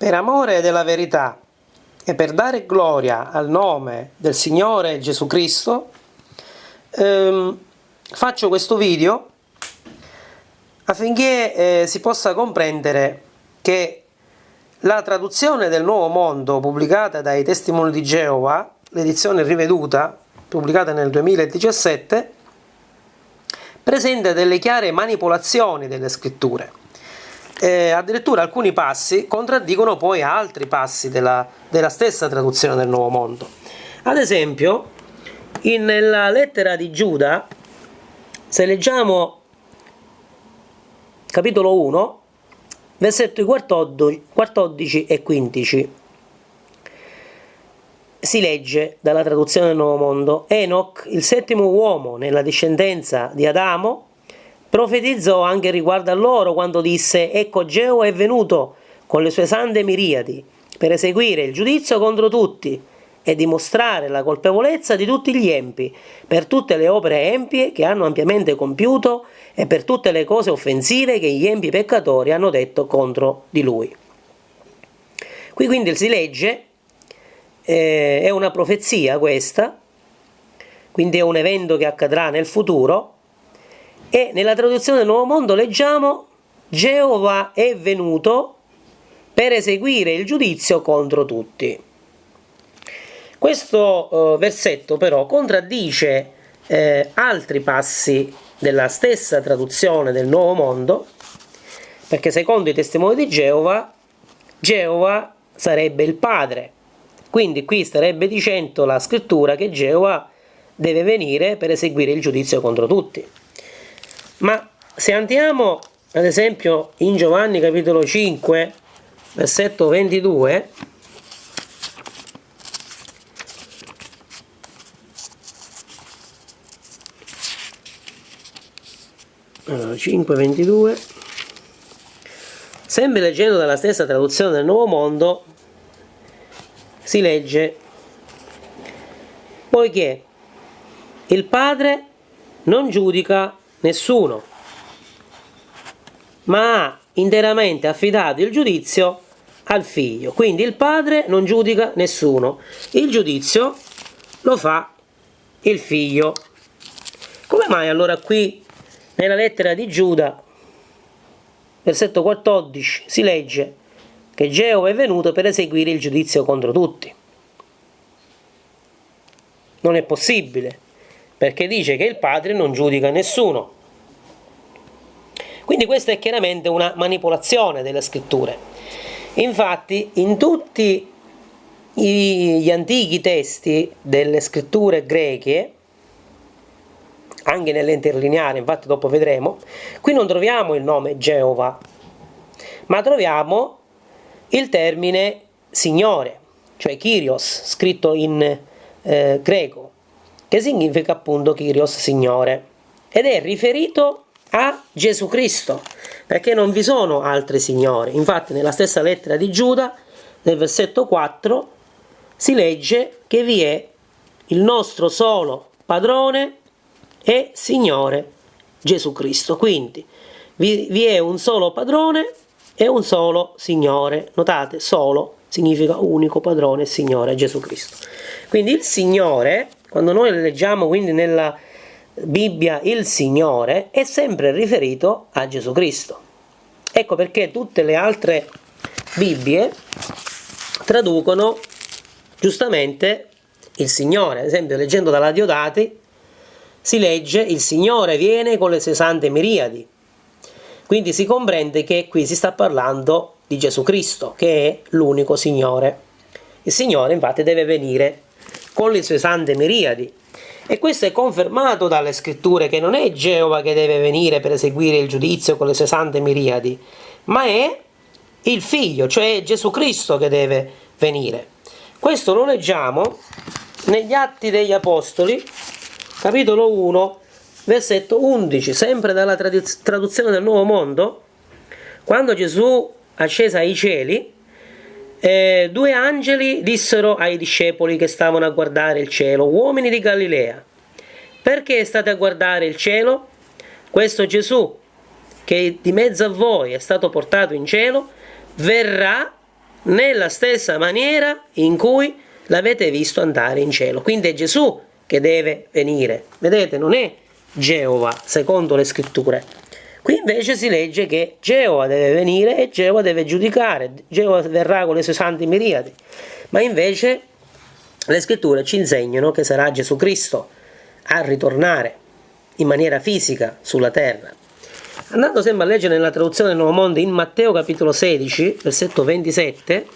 Per amore della verità e per dare gloria al nome del Signore Gesù Cristo, ehm, faccio questo video affinché eh, si possa comprendere che la traduzione del Nuovo Mondo pubblicata dai Testimoni di Geova, l'edizione riveduta, pubblicata nel 2017, presenta delle chiare manipolazioni delle scritture eh, addirittura alcuni passi contraddicono poi altri passi della, della stessa traduzione del Nuovo Mondo. Ad esempio, in, nella lettera di Giuda, se leggiamo capitolo 1, versetti 14, 14 e 15, si legge dalla traduzione del Nuovo Mondo, Enoch, il settimo uomo nella discendenza di Adamo, Profetizzò anche riguardo a loro quando disse Ecco Geo è venuto con le sue sante miriadi per eseguire il giudizio contro tutti e dimostrare la colpevolezza di tutti gli empi per tutte le opere empie che hanno ampiamente compiuto e per tutte le cose offensive che gli empi peccatori hanno detto contro di lui. Qui quindi si legge, eh, è una profezia questa, quindi è un evento che accadrà nel futuro, e nella traduzione del Nuovo Mondo leggiamo Geova è venuto per eseguire il giudizio contro tutti. Questo eh, versetto però contraddice eh, altri passi della stessa traduzione del Nuovo Mondo, perché secondo i testimoni di Geova, Geova sarebbe il padre. Quindi qui starebbe dicendo la scrittura che Geova deve venire per eseguire il giudizio contro tutti. Ma se andiamo ad esempio in Giovanni capitolo 5 versetto 22 allora, 5 22 sempre leggendo dalla stessa traduzione del Nuovo Mondo si legge poiché il Padre non giudica nessuno, ma ha interamente affidato il giudizio al figlio. Quindi il padre non giudica nessuno, il giudizio lo fa il figlio. Come mai allora qui nella lettera di Giuda, versetto 14, si legge che Geova è venuto per eseguire il giudizio contro tutti? Non è possibile perché dice che il padre non giudica nessuno. Quindi questa è chiaramente una manipolazione delle scritture. Infatti in tutti gli antichi testi delle scritture greche, anche nell'interlineare, infatti dopo vedremo, qui non troviamo il nome Geova, ma troviamo il termine Signore, cioè Kyrios, scritto in eh, greco che significa appunto Kyrios Signore, ed è riferito a Gesù Cristo, perché non vi sono altri signori. Infatti nella stessa lettera di Giuda, nel versetto 4, si legge che vi è il nostro solo padrone e Signore Gesù Cristo. Quindi vi, vi è un solo padrone e un solo Signore. Notate, solo significa unico padrone e Signore Gesù Cristo. Quindi il Signore quando noi leggiamo quindi nella Bibbia il Signore è sempre riferito a Gesù Cristo. Ecco perché tutte le altre Bibbie traducono giustamente il Signore. Ad esempio, leggendo dalla Diodati si legge il Signore viene con le sue sante miriadi. Quindi si comprende che qui si sta parlando di Gesù Cristo, che è l'unico Signore. Il Signore infatti deve venire con le sue sante miriadi. E questo è confermato dalle scritture che non è Geova che deve venire per eseguire il giudizio con le sue sante miriadi, ma è il figlio, cioè Gesù Cristo che deve venire. Questo lo leggiamo negli Atti degli Apostoli, capitolo 1, versetto 11, sempre dalla traduzione del Nuovo Mondo, quando Gesù ascesa ai cieli, eh, due angeli dissero ai discepoli che stavano a guardare il cielo, uomini di Galilea, perché state a guardare il cielo? Questo Gesù, che di mezzo a voi è stato portato in cielo, verrà nella stessa maniera in cui l'avete visto andare in cielo. Quindi è Gesù che deve venire. Vedete, non è Geova, secondo le scritture. Qui invece si legge che Geova deve venire e Geova deve giudicare, Geova verrà con le sue santi miriadi. Ma invece le scritture ci insegnano che sarà Gesù Cristo a ritornare in maniera fisica sulla terra. Andando sempre a leggere nella traduzione del Nuovo Mondo in Matteo capitolo 16, versetto 27,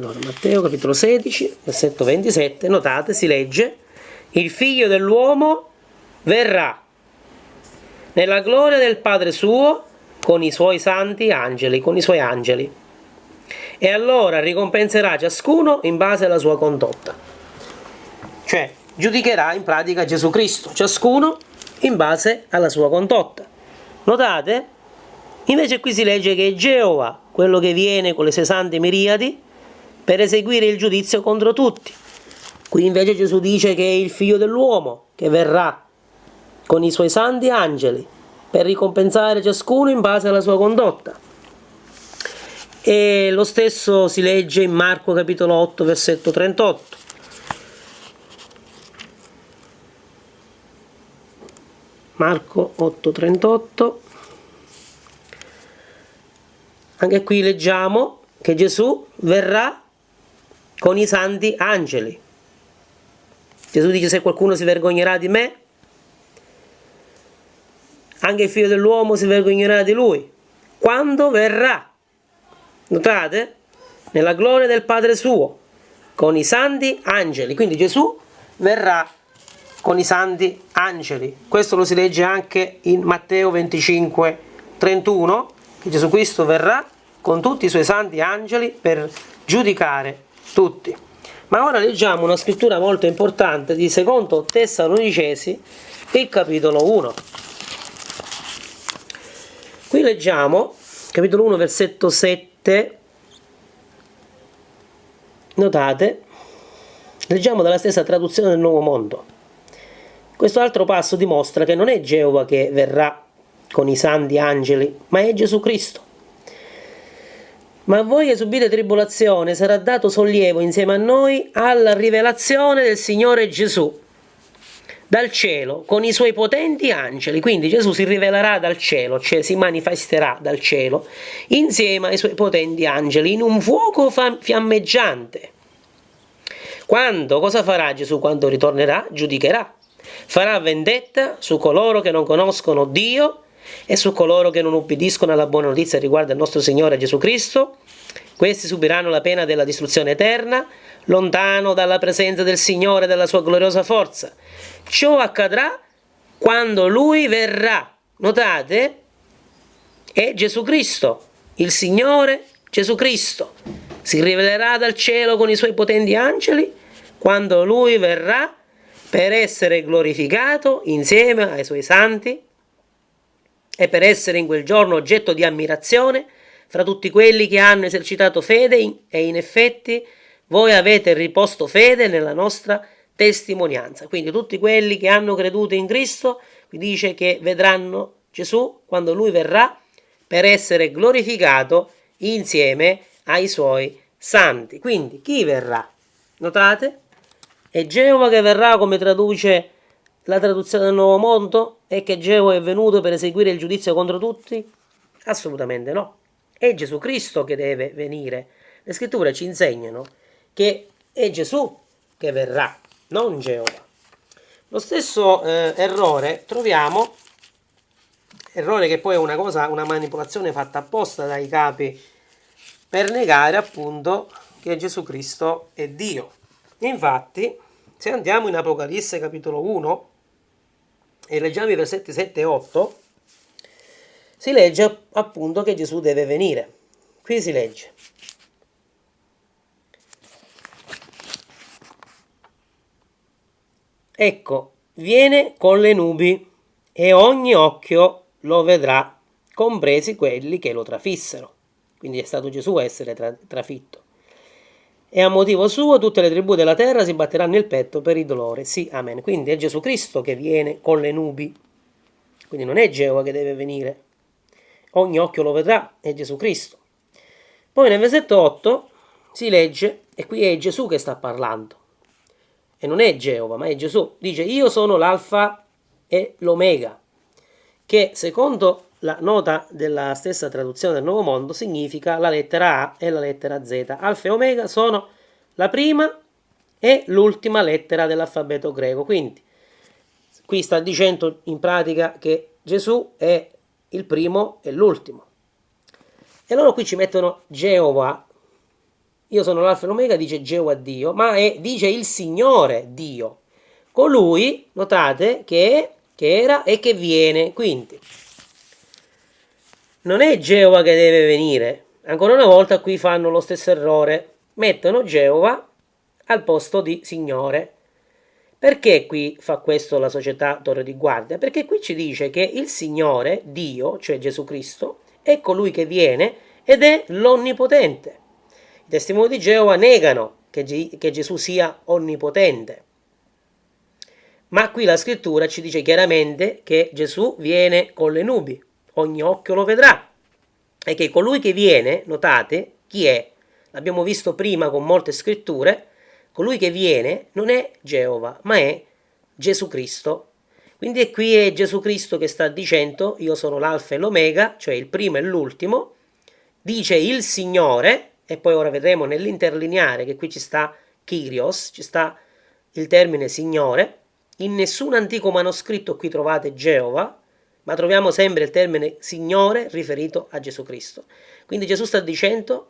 Allora, Matteo capitolo 16, versetto 27, notate, si legge, il figlio dell'uomo verrà nella gloria del Padre suo con i suoi santi angeli, con i suoi angeli. E allora ricompenserà ciascuno in base alla sua condotta. Cioè, giudicherà in pratica Gesù Cristo, ciascuno in base alla sua condotta. Notate? Invece qui si legge che Geova, quello che viene con le sue sante miriadi, per eseguire il giudizio contro tutti. Qui invece Gesù dice che è il figlio dell'uomo che verrà con i suoi santi angeli per ricompensare ciascuno in base alla sua condotta. E lo stesso si legge in Marco capitolo 8 versetto 38. Marco 8:38 Anche qui leggiamo che Gesù verrà con i santi angeli. Gesù dice se qualcuno si vergognerà di me, anche il figlio dell'uomo si vergognerà di lui. Quando verrà? Notate? Nella gloria del Padre suo, con i santi angeli. Quindi Gesù verrà con i santi angeli. Questo lo si legge anche in Matteo 25, 31, che Gesù Cristo verrà con tutti i suoi santi angeli per giudicare tutti. Ma ora leggiamo una scrittura molto importante di secondo Tessalonicesi, il capitolo 1. Qui leggiamo, capitolo 1, versetto 7, notate, leggiamo dalla stessa traduzione del Nuovo Mondo. Questo altro passo dimostra che non è Geova che verrà con i santi angeli, ma è Gesù Cristo. Ma a voi che subite tribolazione sarà dato sollievo insieme a noi alla rivelazione del Signore Gesù dal cielo con i suoi potenti angeli. Quindi Gesù si rivelerà dal cielo, cioè si manifesterà dal cielo insieme ai suoi potenti angeli in un fuoco fiammeggiante. Quando cosa farà Gesù quando ritornerà? Giudicherà. Farà vendetta su coloro che non conoscono Dio e su coloro che non ubbidiscono alla buona notizia riguardo al nostro Signore Gesù Cristo. Questi subiranno la pena della distruzione eterna, lontano dalla presenza del Signore e della sua gloriosa forza. Ciò accadrà quando Lui verrà. Notate? È Gesù Cristo, il Signore Gesù Cristo. Si rivelerà dal cielo con i suoi potenti angeli quando Lui verrà per essere glorificato insieme ai suoi santi e per essere in quel giorno oggetto di ammirazione fra tutti quelli che hanno esercitato fede e in effetti voi avete riposto fede nella nostra testimonianza. Quindi tutti quelli che hanno creduto in Cristo, vi dice che vedranno Gesù quando lui verrà per essere glorificato insieme ai suoi santi. Quindi chi verrà? Notate? È Geova che verrà come traduce la traduzione del Nuovo Mondo è che Geo è venuto per eseguire il giudizio contro tutti? Assolutamente no. È Gesù Cristo che deve venire. Le scritture ci insegnano che è Gesù che verrà, non Geova. Lo stesso eh, errore troviamo, errore che poi è una cosa, una manipolazione fatta apposta dai capi per negare appunto che Gesù Cristo è Dio. Infatti, se andiamo in Apocalisse capitolo 1, e leggiamo i versetti 7 e 8, si legge appunto che Gesù deve venire. Qui si legge. Ecco, viene con le nubi e ogni occhio lo vedrà, compresi quelli che lo trafissero. Quindi è stato Gesù a essere tra trafitto e a motivo suo tutte le tribù della terra si batteranno il petto per il dolore. Sì, amen. Quindi è Gesù Cristo che viene con le nubi. quindi non è Geova che deve venire, ogni occhio lo vedrà, è Gesù Cristo. Poi nel versetto 8 si legge, e qui è Gesù che sta parlando, e non è Geova, ma è Gesù, dice io sono l'alfa e l'omega, che secondo la nota della stessa traduzione del Nuovo Mondo significa la lettera A e la lettera Z. Alfa e omega sono la prima e l'ultima lettera dell'alfabeto greco, quindi qui sta dicendo in pratica che Gesù è il primo e l'ultimo. E loro qui ci mettono Geova. Io sono l'alfa e l'omega, dice Geova Dio, ma è, dice il Signore Dio. Colui, notate, che che era e che viene. Quindi, non è Geova che deve venire. Ancora una volta qui fanno lo stesso errore. Mettono Geova al posto di Signore. Perché qui fa questo la società Torre di Guardia? Perché qui ci dice che il Signore, Dio, cioè Gesù Cristo, è colui che viene ed è l'Onnipotente. I testimoni di Geova negano che, che Gesù sia onnipotente. Ma qui la scrittura ci dice chiaramente che Gesù viene con le nubi, ogni occhio lo vedrà. E che colui che viene, notate, chi è? L'abbiamo visto prima con molte scritture, colui che viene non è Geova, ma è Gesù Cristo. Quindi qui è Gesù Cristo che sta dicendo io sono l'alfa e l'omega, cioè il primo e l'ultimo, dice il Signore, e poi ora vedremo nell'interlineare che qui ci sta Kyrios, ci sta il termine Signore, in nessun antico manoscritto qui trovate Geova, ma troviamo sempre il termine Signore riferito a Gesù Cristo. Quindi Gesù sta dicendo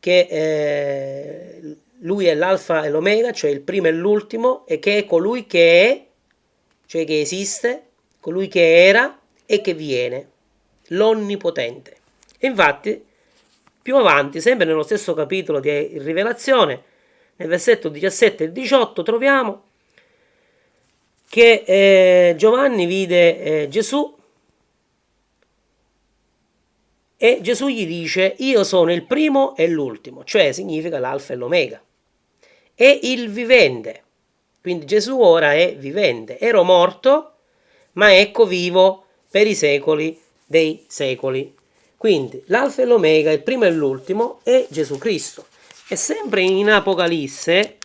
che eh, lui è l'alfa e l'omega, cioè il primo e l'ultimo, e che è colui che è, cioè che esiste, colui che era e che viene, l'onnipotente. infatti, più avanti, sempre nello stesso capitolo di Rivelazione, nel versetto 17 e 18, troviamo che eh, Giovanni vide eh, Gesù e Gesù gli dice io sono il primo e l'ultimo, cioè significa l'alfa e l'omega è il vivente. Quindi Gesù ora è vivente. Ero morto, ma ecco vivo per i secoli dei secoli. Quindi l'alfa e l'omega, il primo e l'ultimo, è Gesù Cristo. E sempre in Apocalisse,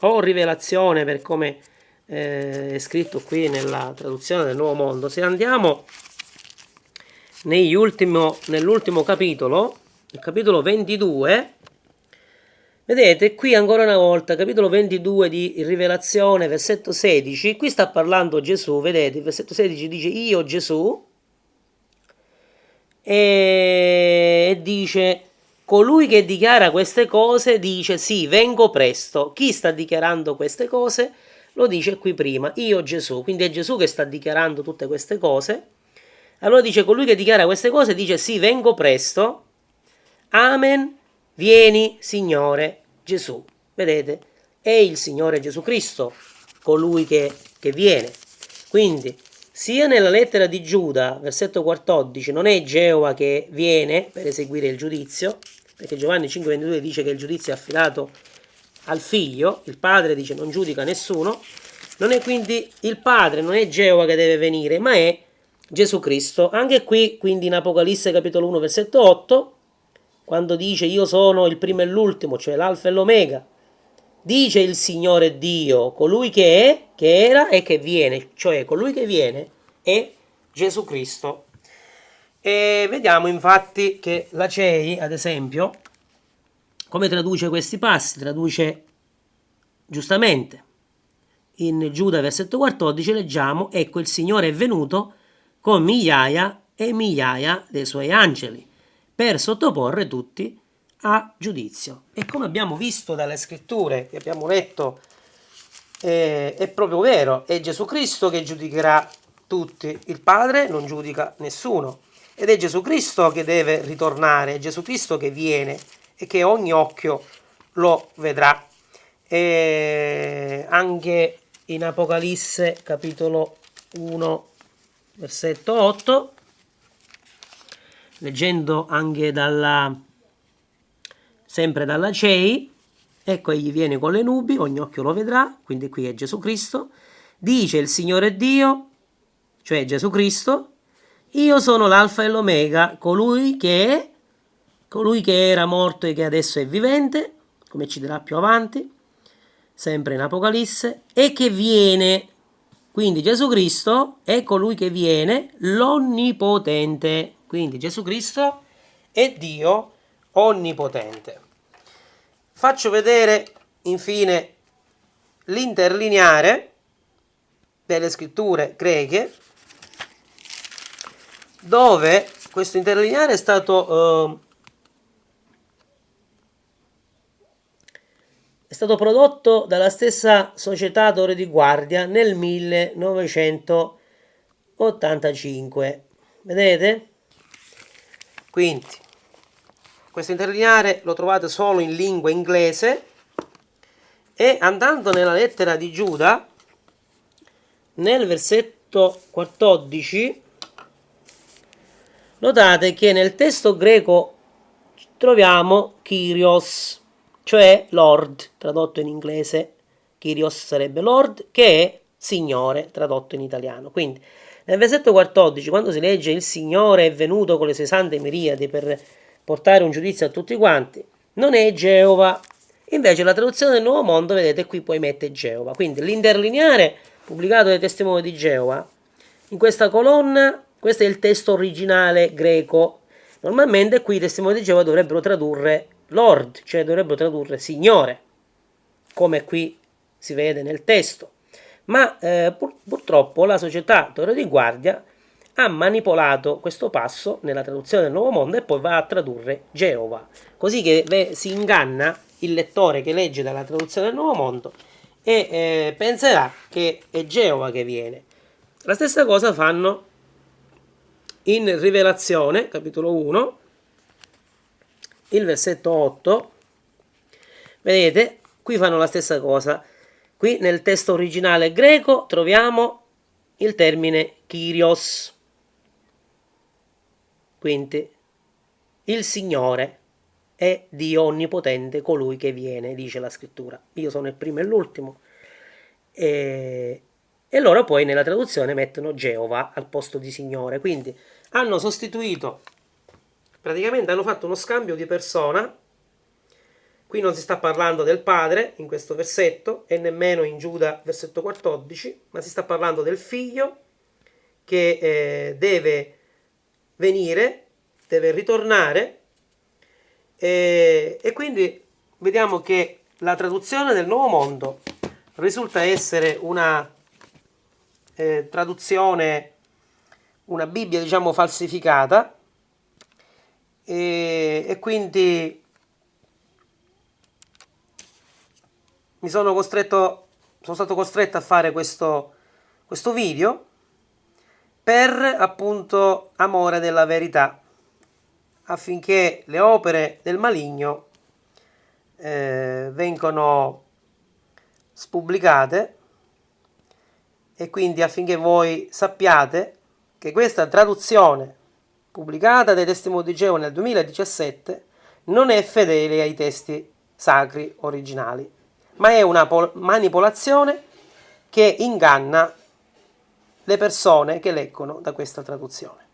o rivelazione per come eh, è scritto qui nella traduzione del Nuovo Mondo, se andiamo nell'ultimo capitolo, il capitolo 22, Vedete, qui ancora una volta, capitolo 22 di Rivelazione, versetto 16, qui sta parlando Gesù, vedete, il versetto 16 dice io Gesù, e dice colui che dichiara queste cose dice sì, vengo presto. Chi sta dichiarando queste cose? Lo dice qui prima, io Gesù, quindi è Gesù che sta dichiarando tutte queste cose. Allora dice colui che dichiara queste cose dice sì, vengo presto. Amen Vieni, Signore Gesù. Vedete? È il Signore Gesù Cristo colui che, che viene. Quindi, sia nella lettera di Giuda, versetto 14, non è Geova che viene per eseguire il giudizio, perché Giovanni 5,22 dice che il giudizio è affidato al figlio, il padre dice non giudica nessuno, non è quindi il padre, non è Geova che deve venire, ma è Gesù Cristo. Anche qui, quindi in Apocalisse capitolo 1, versetto 8, quando dice io sono il primo e l'ultimo, cioè l'alfa e l'omega, dice il Signore Dio, colui che è, che era e che viene, cioè colui che viene è Gesù Cristo. E vediamo infatti che la CEI, ad esempio, come traduce questi passi? Traduce giustamente. In Giuda versetto 14 leggiamo, ecco il Signore è venuto con migliaia e migliaia dei suoi angeli per sottoporre tutti a giudizio. E come abbiamo visto dalle scritture che abbiamo letto, eh, è proprio vero, è Gesù Cristo che giudicherà tutti, il Padre non giudica nessuno. Ed è Gesù Cristo che deve ritornare, è Gesù Cristo che viene e che ogni occhio lo vedrà. E anche in Apocalisse capitolo 1 versetto 8 leggendo anche dalla, sempre dalla CEI, ecco egli viene con le nubi, ogni occhio lo vedrà, quindi qui è Gesù Cristo, dice il Signore Dio, cioè Gesù Cristo, io sono l'alfa e l'omega, colui che è, colui che era morto e che adesso è vivente, come ci dirà più avanti, sempre in Apocalisse, e che viene. Quindi Gesù Cristo è colui che viene, l'onnipotente. Quindi Gesù Cristo è Dio onnipotente. Faccio vedere infine l'interlineare delle scritture greche dove questo interlineare è stato, eh, stato prodotto dalla stessa società Torre di Guardia nel 1985 vedete? quindi questo interlineare lo trovate solo in lingua inglese e andando nella lettera di Giuda nel versetto 14 notate che nel testo greco troviamo Kyrios, cioè Lord, tradotto in inglese, Kyrios sarebbe Lord, che è Signore, tradotto in italiano. Quindi nel versetto 14, quando si legge il Signore è venuto con le sue sante miriadi per portare un giudizio a tutti quanti, non è Geova. Invece la traduzione del Nuovo Mondo, vedete, qui poi mette Geova. Quindi l'interlineare pubblicato dai testimoni di Geova, in questa colonna, questo è il testo originale greco. Normalmente qui i testimoni di Geova dovrebbero tradurre Lord, cioè dovrebbero tradurre Signore, come qui si vede nel testo. Ma eh, pur, purtroppo la società Torre di Guardia ha manipolato questo passo nella traduzione del Nuovo Mondo e poi va a tradurre Geova, così che si inganna il lettore che legge dalla traduzione del Nuovo Mondo e eh, penserà che è Geova che viene. La stessa cosa fanno in Rivelazione, capitolo 1, il versetto 8. Vedete, qui fanno la stessa cosa. Qui nel testo originale greco troviamo il termine Kyrios. Quindi il Signore è Dio onnipotente, colui che viene, dice la scrittura. Io sono il primo e l'ultimo. E, e loro poi nella traduzione mettono Geova al posto di Signore. Quindi hanno sostituito, praticamente hanno fatto uno scambio di persona. Qui non si sta parlando del padre in questo versetto e nemmeno in Giuda versetto 14, ma si sta parlando del figlio che eh, deve venire, deve ritornare e, e quindi vediamo che la traduzione del Nuovo Mondo risulta essere una eh, traduzione, una Bibbia diciamo falsificata e, e quindi mi sono costretto, sono stato costretto a fare questo, questo video per appunto amore della verità affinché le opere del maligno eh, vengano spubblicate e quindi affinché voi sappiate che questa traduzione pubblicata dai testimoni di Geova nel 2017 non è fedele ai testi sacri originali, ma è una manipolazione che inganna le persone che leggono da questa traduzione.